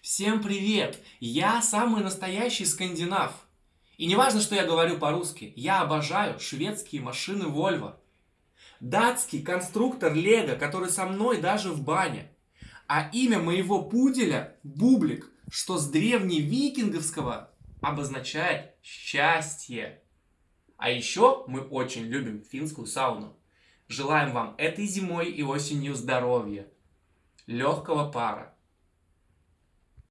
Всем привет! Я самый настоящий скандинав. И не важно, что я говорю по-русски, я обожаю шведские машины Volvo. Датский конструктор Лего, который со мной даже в бане. А имя моего пуделя Бублик, что с древневикинговского обозначает счастье. А еще мы очень любим финскую сауну. Желаем вам этой зимой и осенью здоровья, легкого пара